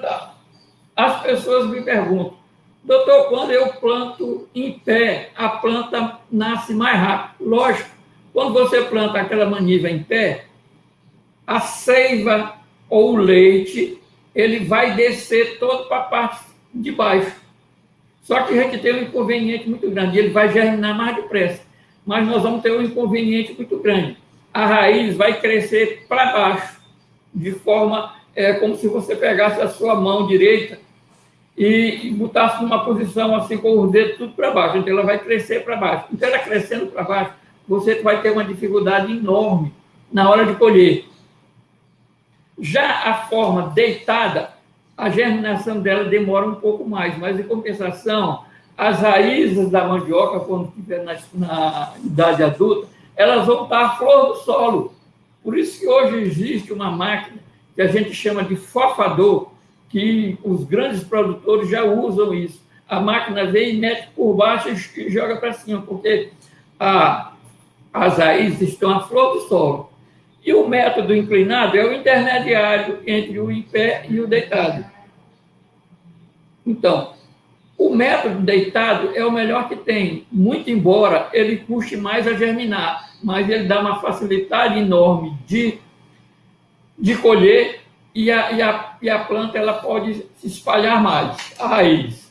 plantar. As pessoas me perguntam, doutor, quando eu planto em pé, a planta nasce mais rápido. Lógico, quando você planta aquela maniva em pé, a seiva ou o leite, ele vai descer todo para a parte de baixo. Só que a gente tem um inconveniente muito grande, ele vai germinar mais depressa. Mas nós vamos ter um inconveniente muito grande. A raiz vai crescer para baixo, de forma é, como se você pegasse a sua mão direita e, botasse numa posição assim com os dedos tudo para baixo. Então ela vai crescer para baixo. Então ela crescendo para baixo, você vai ter uma dificuldade enorme na hora de colher. Já a forma deitada, a germinação dela demora um pouco mais, mas em compensação, as raízes da mandioca, quando estiver na, na idade adulta, elas vão estar à flor do solo. Por isso que hoje existe uma máquina que a gente chama de fofador, que os grandes produtores já usam isso. A máquina vem e mete por baixo e joga para cima, porque a, as raízes estão à flor do solo. E o método inclinado é o intermediário entre o em pé e o deitado. Então, o método deitado é o melhor que tem, muito embora ele custe mais a germinar, mas ele dá uma facilidade enorme de, de colher e a, e, a, e a planta ela pode se espalhar mais, a raiz.